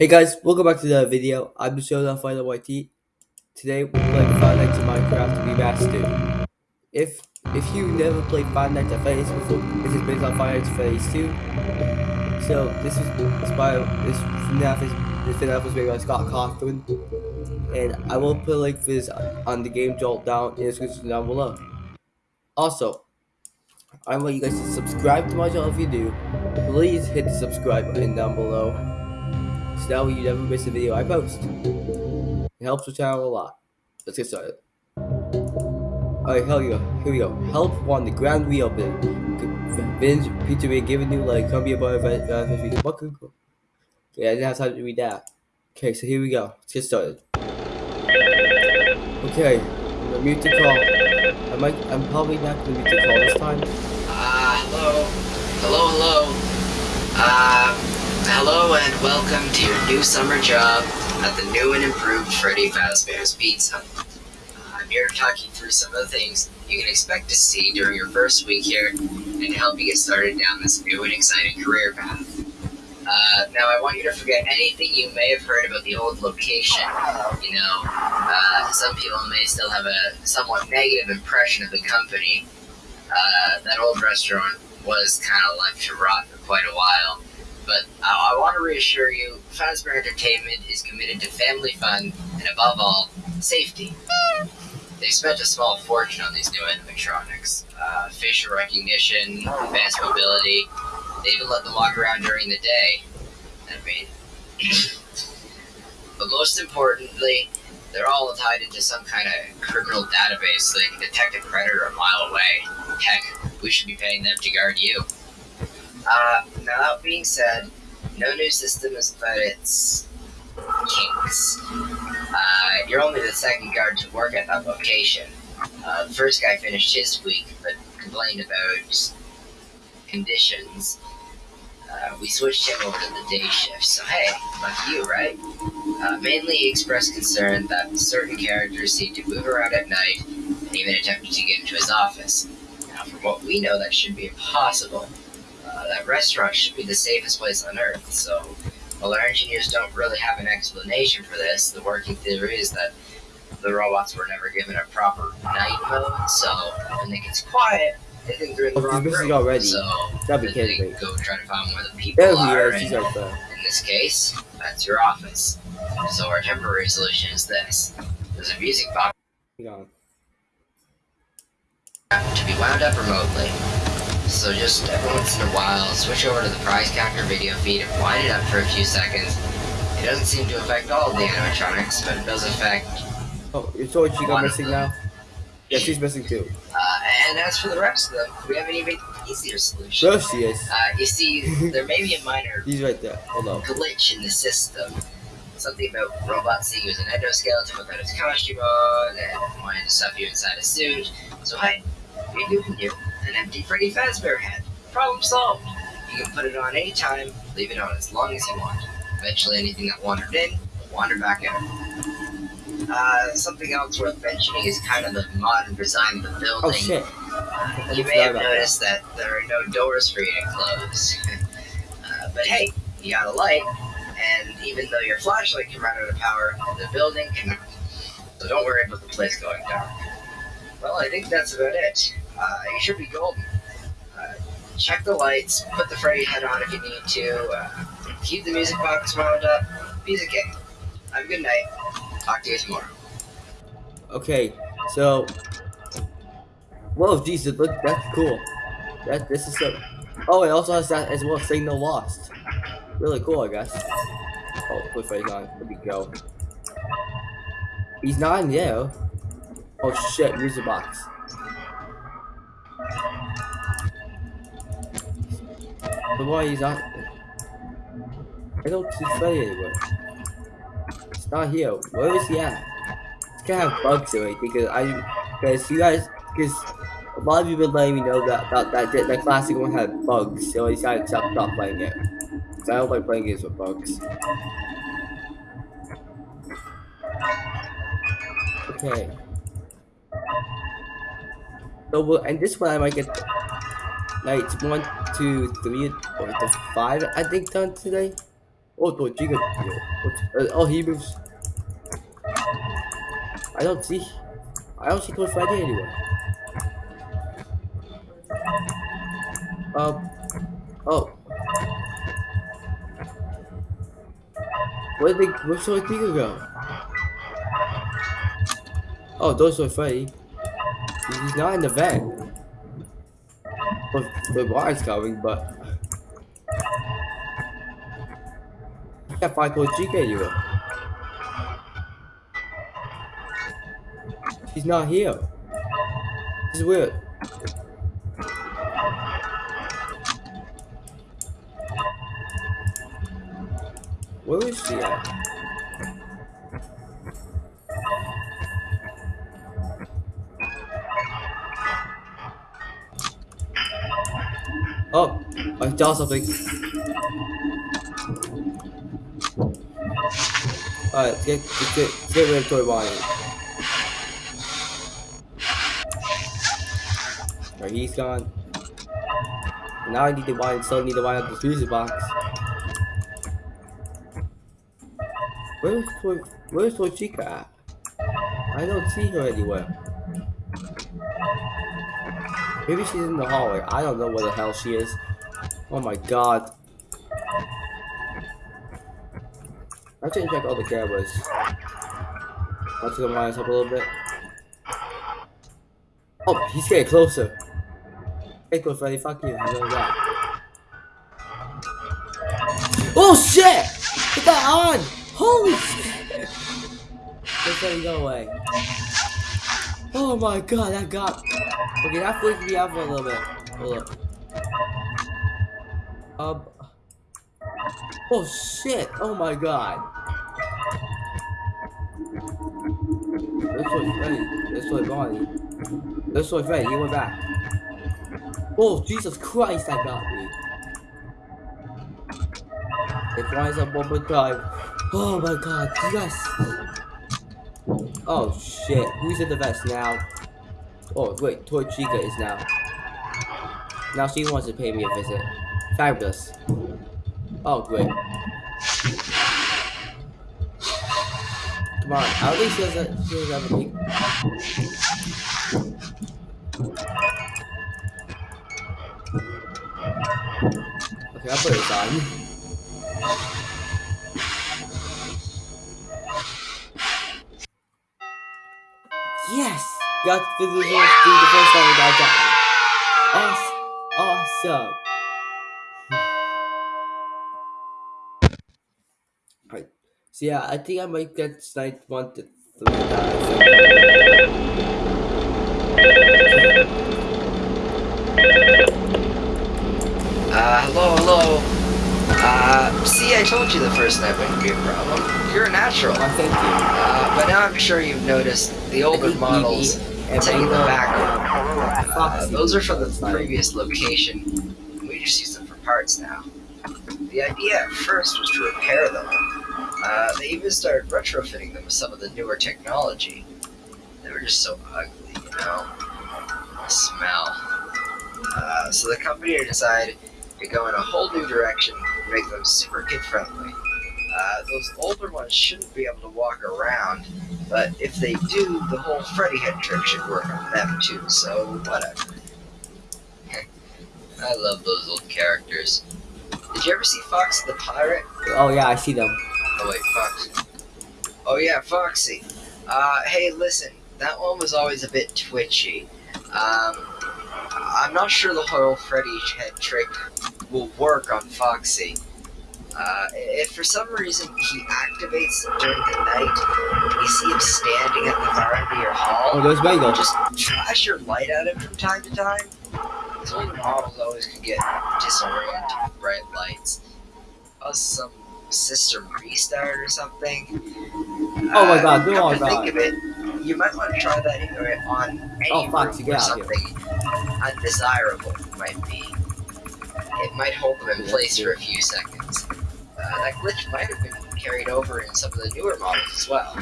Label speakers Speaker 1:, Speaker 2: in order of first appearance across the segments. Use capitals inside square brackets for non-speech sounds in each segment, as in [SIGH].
Speaker 1: Hey guys, welcome back to the video. I'm off Final YT. Today we're playing Five Nights at Minecraft Remastered. If if you never played Five Nights at Freddy's before, this is based on Five Nights at Freddy's 2. So this is inspired this FNAF is this FNAF was made by Scott Cawthon. And I will put a link for this on the game jolt down in the description down below. Also, I want you guys to subscribe to my channel if you do. Please hit the subscribe button down below so that way you never miss a video I post. It helps the channel a lot. Let's get started. Alright, we go. Here we go. Help one, the grand reopening. Vince, Peter, we giving you like come be a boy of What could Yeah, I didn't have time to read that. Okay, so here we go. Let's get started. Okay, I'm gonna mute the call. I might, I'm probably not gonna mute the call this time.
Speaker 2: Uh, hello. Hello, hello. Uh, hello and welcome to your new summer job at the new and improved Freddy Fazbear's Pizza. Uh, I'm here talking through some of the things you can expect to see during your first week here and to help you get started down this new and exciting career path. Uh, now, I want you to forget anything you may have heard about the old location. You know, uh, some people may still have a somewhat negative impression of the company. Uh, that old restaurant was kind of left to rot for quite a while. But I, I want to reassure you, Fazbear Entertainment is committed to family fun and, above all, safety. They spent a small fortune on these new animatronics. Uh, facial recognition, advanced mobility. They even let them walk around during the day. I mean, [CLEARS THROAT] but most importantly, they're all tied into some kind of criminal database so they can detect a predator a mile away. Heck, we should be paying them to guard you. Uh, now that being said, no new system has found its kinks. Uh, you're only the second guard to work at that location. Uh, the first guy finished his week, but complained about conditions. Uh, we switched him over to the day shift, so hey, lucky you, right? Uh, mainly he expressed concern that certain characters seem to move around at night and even attempted to get into his office. Now, from what we know, that should be impossible. That restaurant should be the safest place on Earth, so while our engineers don't really have an explanation for this, the working theory is that the robots were never given a proper night mode, so when it gets quiet, they think they're in the wrong room.
Speaker 1: already.
Speaker 2: So
Speaker 1: That'd be
Speaker 2: they go try to find where the people
Speaker 1: he
Speaker 2: are, and
Speaker 1: right there.
Speaker 2: in this case, that's your office. So our temporary solution is this. There's a music box
Speaker 1: on.
Speaker 2: to be wound up remotely. So just every once in a while, switch over to the prize counter video feed and wind it up for a few seconds. It doesn't seem to affect all of the animatronics, but it does affect,
Speaker 1: Oh, you saw what she got missing now? Yeah, she's missing too.
Speaker 2: uh, and as for the rest of them, we have an even easier solution.
Speaker 1: There she is.
Speaker 2: Uh, you see, [LAUGHS] there may be a minor
Speaker 1: He's right there. Hold on.
Speaker 2: glitch in the system. Something about robot seeing you as an endoskeleton without his costume on, and wanting to stuff you inside a suit. So hey, we're giving you an empty Freddy Fazbear head. Problem solved. You can put it on anytime, leave it on as long as you want. Eventually anything that wandered in, will wander back out. Uh, something else worth mentioning is kind of the modern design of the building.
Speaker 1: Oh shit.
Speaker 2: You may have noticed that there are no doors for you to close. [LAUGHS] uh, but hey, you got a light, and even though your flashlight can run out of power, the building cannot. So don't worry about the place going dark. Well, I think that's about it. Uh, you should be golden. Uh, check the lights, put the Freddy head on if you need to, uh, keep the music box wound up, music king. Have a good night. Talk to you tomorrow.
Speaker 1: Okay, so. Whoa, Jesus, look, that's cool. That this is so. Oh, it also has that as well. Signal lost. Really cool, I guess. Oh, put face on. Let me go. He's not in there. Oh shit, music box. But why he's not? I don't see Freddy anywhere. It's not here. Where is he at? It's gonna have bugs in it because I, because you guys, because a lot of you have been letting me know that that that, that, that classic one had bugs, so I decided to stop, stop playing it. Cause I don't like playing games with bugs. Okay. So well, and this one I might get nights one, two, three, or five I think done today. Oh, Toy Chica. Uh, oh, he moves. I don't see. I don't see Toy Freddy anywhere. Um. Oh. Where did they, where's Toy Chica go? Oh, those are Freddy. He's not in the vent. The water's coming, but. Can't find Toy Chica anywhere. He's not here. This is weird. Where is she at? Oh, I saw something. Alright, get, get, get, get rid of Toy Bonnie. Alright, he's gone. Now I need to buy, still need to buy out the freezer box. Where's Toy, where's Toy Chica at? I don't see her anywhere. Maybe she's in the hallway. I don't know where the hell she is. Oh my god. I should check all the cameras. Let's go minus up a little bit. Oh, he's getting closer. Hey, Coach Freddy, fuck you. Oh shit! Get that on! Holy shit! Coach Freddy, go away. Oh my god, that got. Okay, that freaked me out for a little bit. Hold up. Um. Oh shit! Oh my god. This was Freddy. This was Bonnie. This was Freddy. He went back. Oh Jesus Christ! That got me. It flies up one more time. Oh my god! Yes. Oh shit! Who's in the vest now? Oh wait, Toy Chica is now. Now she wants to pay me a visit. Fabulous. Oh great. Come on, at least she doesn't she doesn't have a big Okay, I'll put it on. Got the, the, the first time without dying. Awesome. [SIGHS] Awesome. Alright. So yeah, I think I might get Snipe one to three times.
Speaker 2: Uh, hello, hello. Uh, see, I told you the first night wouldn't be a problem. You're a natural.
Speaker 1: Oh, thank you.
Speaker 2: Uh, but now I'm sure you've noticed the older models taking the back. Uh, those are from the previous location. We just use them for parts now. The idea at first was to repair them. Uh, they even started retrofitting them with some of the newer technology. They were just so ugly, you know? The smell. Uh, so the company decided to go in a whole new direction and make them super kid friendly. Uh, those older ones shouldn't be able to walk around, but if they do, the whole Freddy head trick should work on them too, so whatever. I love those old characters. Did you ever see Fox the Pirate?
Speaker 1: Oh yeah, I see them.
Speaker 2: Oh wait, Fox. Oh yeah, Foxy. Uh, hey, listen, that one was always a bit twitchy. Um, I'm not sure the whole Freddy head trick will work on Foxy. Uh, if for some reason he activates during the night, and you see him standing at the far end of your hall,
Speaker 1: Oh, those Mangle.
Speaker 2: just flash your light at him from time to time. These older models always could get disoriented with bright lights. Cause some system restart or something.
Speaker 1: Oh my God,
Speaker 2: Uh,
Speaker 1: do
Speaker 2: come
Speaker 1: all that.
Speaker 2: think of it, you might want to try that either on any
Speaker 1: Oh, fuck,
Speaker 2: room
Speaker 1: get out here.
Speaker 2: something undesirable might be. It might hold them in place for a few seconds. Uh, that glitch might have been carried over in some of the newer models as well.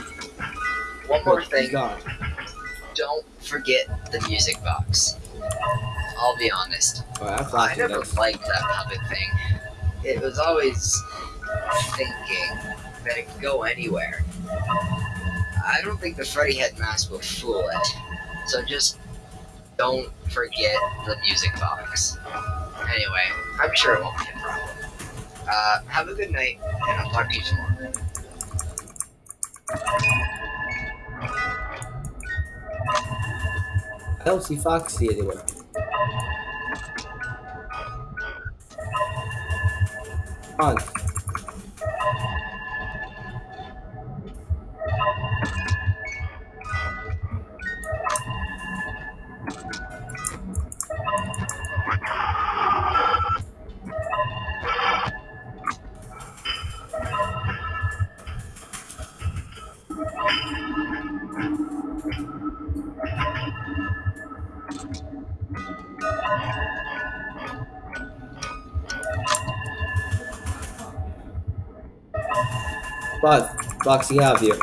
Speaker 2: One more thing,
Speaker 1: gone.
Speaker 2: don't forget the music box. I'll be honest,
Speaker 1: Alright, I'm
Speaker 2: I never
Speaker 1: this.
Speaker 2: liked that puppet thing. It was always thinking that it could go anywhere. I don't think the Freddy head mask will fool it. So just don't forget the music box. Anyway, I'm sure it won't be a problem. Uh, have a good night, and I'll talk to you tomorrow.
Speaker 1: I don't see Foxy anywhere. On. But Foxy have you.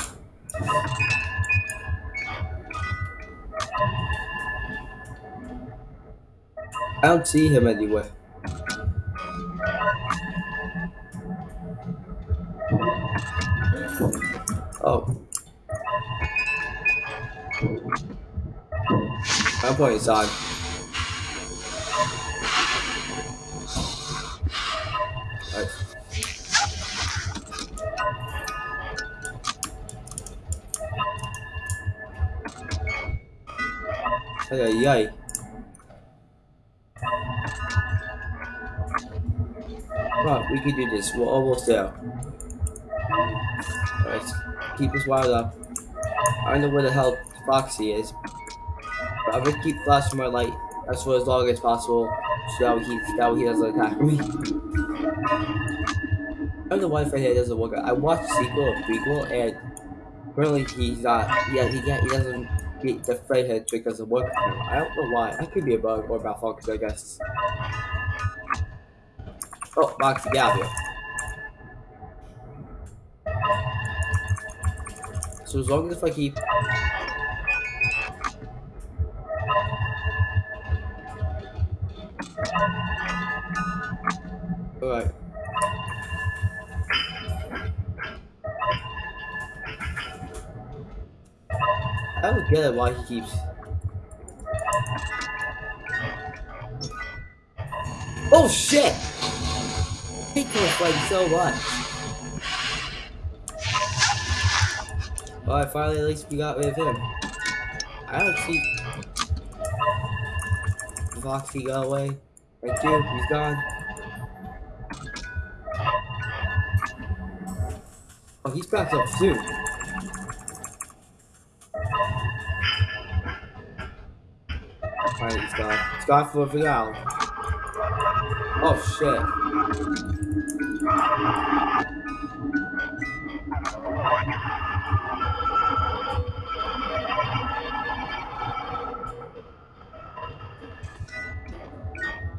Speaker 1: I don't see him anywhere. Oh. Playing inside. Alright. Ay. Right, we can do this. We're almost oh, there. Alright, keep us wired up. I don't know where the hell Foxy is. I'm gonna keep flashing my light as for as long as possible so that he, that he doesn't attack me. I don't know why Fredhead doesn't work. I watched sequel or prequel and apparently he's not, yeah, he, can't, he doesn't the, the Fredhead trick doesn't work. I don't know why. That could be a bug or malfunction, I guess. Oh, Foxy, get out of here. So as long as I keep Alright. I don't get it why he keeps Oh shit! He kills like so much. Alright, finally at least we got rid of him. I don't see Foxy got away. Thank you, he's gone. Oh, he's back up soon. Alright. He's gone for the now. Oh shit.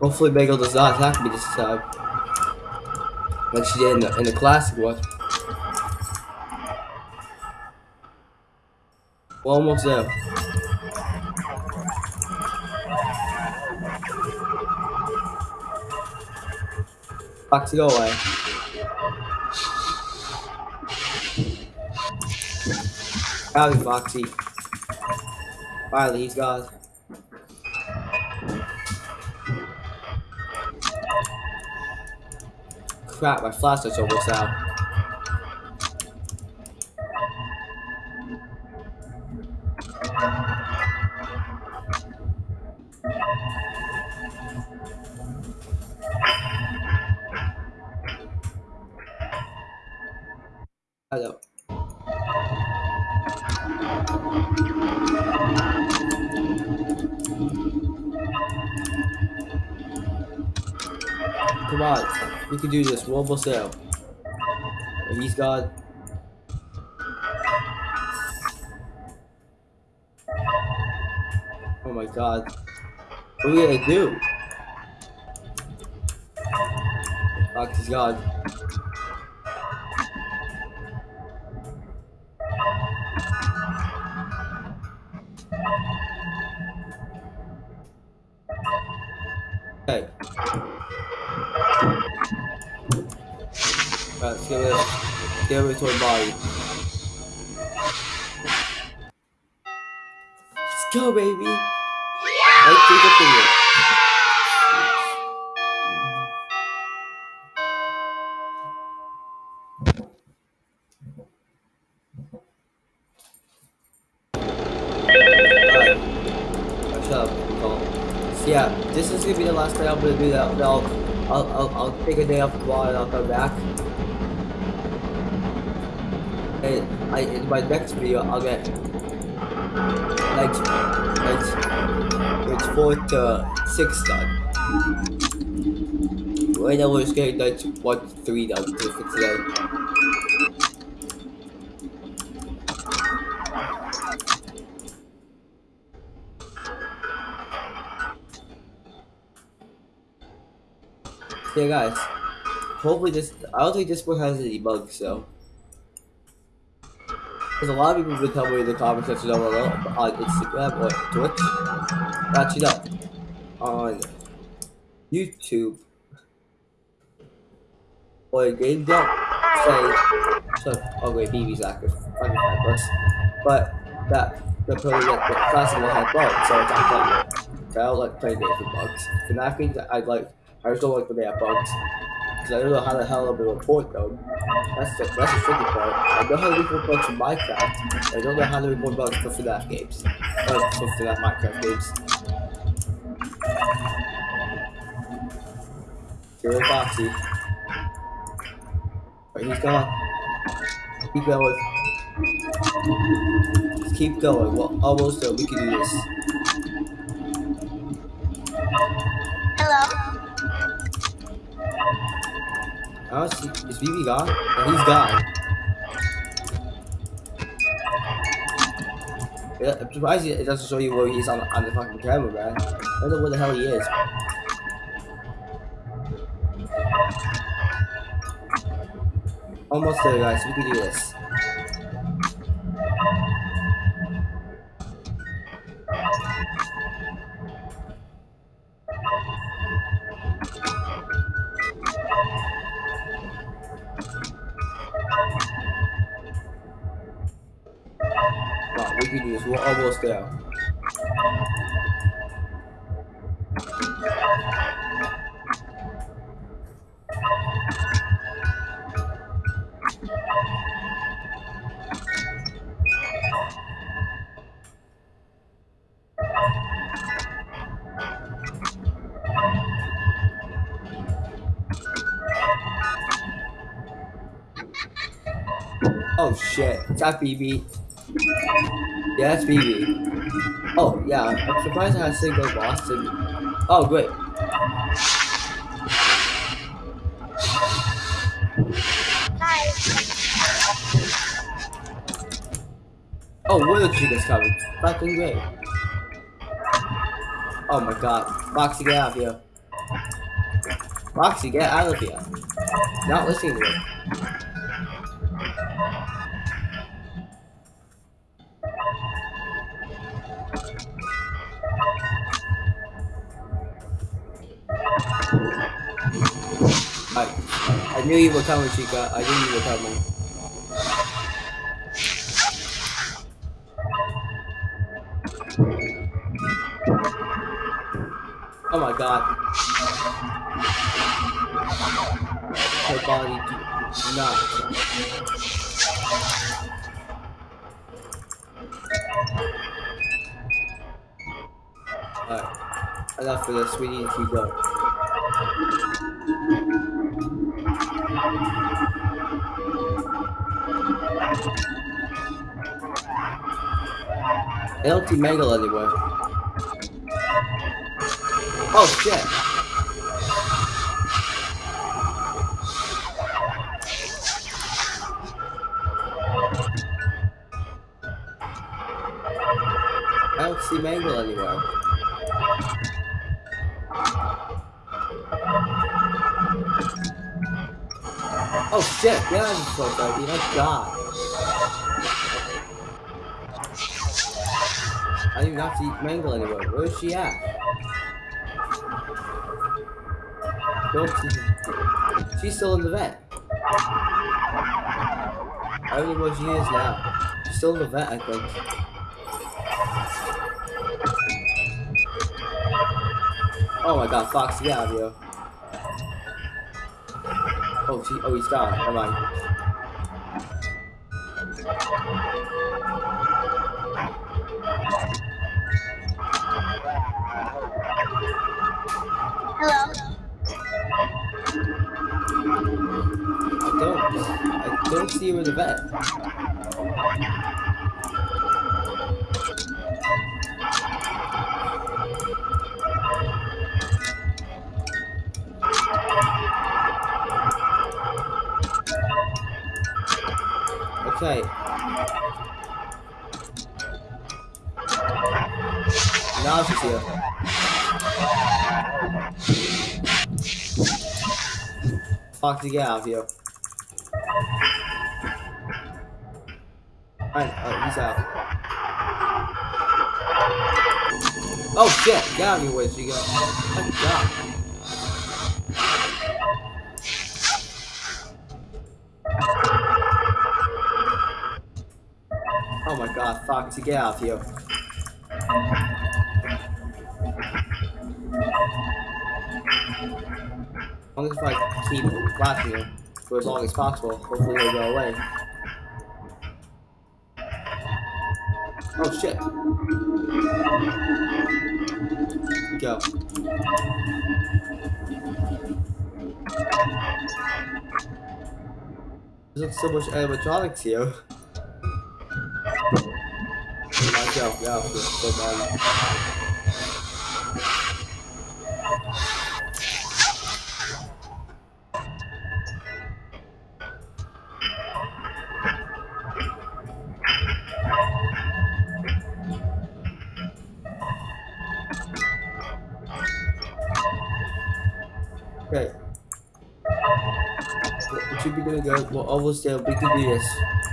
Speaker 1: Hopefully Bagel does not attack me this time. Like she did in the, in the classic one. We're almost there. Foxy, go away. Howdy, Foxy. Finally, he's gone. Crap, my flashlight's almost out. Come on, we can do this. We're almost there. And he's got. Oh my god. What are we gonna do? Fox is gone. Skeletal body. Let's go, baby. Let's do the thing. Alright. Oh, shut up, Cole. So yeah, this is gonna be the last day I'm gonna do that. I'll, I'll, I'll, I'll take a day off the ball and I'll come back. And I, in my next video, I'll get like, like, it's four to six done. Right now we're just getting like one to three done for today. Yeah, guys. Hopefully this. I don't think this one has any bugs, so. Because a lot of people have tell me in the comment section down below on Instagram or Twitch. Actually, no. On YouTube. Or game don't say. So, oh wait, BB's active. Fabulous. But that. The probably get the classical had bugs, so it's not I don't like playing games with bugs. FNAF that I like. I just don't like when they have bugs. Because I don't know how the hell I'm gonna report them. That's the, that's the tricky part. I know how to report bugs in Minecraft, but I don't know how to report bugs for FNAF games. Or for FNAF Minecraft games. Zero Foxy. Alright, he's gone. Keep going. Just keep going. Well, almost there. We can do this. Oh, is, is BB gone? Yeah, he's gone. Yeah, I'm surprised it doesn't show you where he's on, on the fucking camera, man. I don't know where the hell he is. Almost there, guys. We can do this. There. Oh shit, that BB? Yeah, that's BB. Oh, yeah, I'm surprised I had single Boston. Oh, great. Oh, Willow Chica's coming. Fucking great. Oh my god. Foxy, get out of here. Foxy, get out of here. Not listening to me. Knew you were coming, Chica. I knew you were coming. Oh my god. Her body do not. Alright. Enough for this. We need to keep going. I don't see Mangle anywhere. Oh shit! I don't see Mangle anywhere. Oh shit, get out of this place. My god. I do not see Mangle anywhere. Where is she at? Don't She's still in the vet. I don't know where she is now. She's still in the vet, I think. Oh my god, Fox, get out of here. Oh, she, oh, he's gone. Never mind.
Speaker 3: Hello.
Speaker 1: I don't. I don't see her in the vet. Okay. Now she's here. Get out of here. Alright, oh, uh, he's out. Oh shit, get out of here, where'd go? God. My god, get out here. As long as I keep watching him for as long as possible, hopefully he'll go away. Oh shit. Go. There's so much animatronics here. Let's go, go, go, go, go. Okay. We should be doing good. We're almost there. We can do this.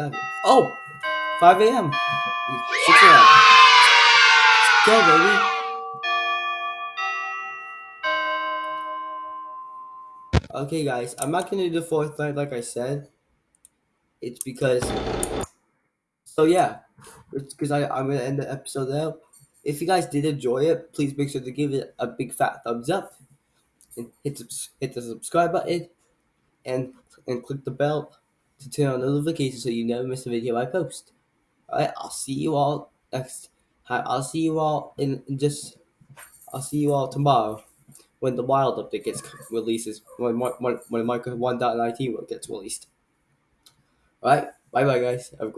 Speaker 1: Oh shit. God. Oh! 5 a.m. 6 a.m. Go, baby. Okay, guys. I'm not gonna do the fourth night like I said. It's because. So yeah, it's because I'm gonna end the episode there. If you guys did enjoy it, please make sure to give it a big fat thumbs up and hit hit the subscribe button and and click the bell to turn on notifications so you never miss a video I post. Alright, I'll see you all next. I'll see you all in, just. I'll see you all tomorrow when the wild update gets releases when when when, Minecraft 1.19 gets released. Alright, bye bye guys. Have a great.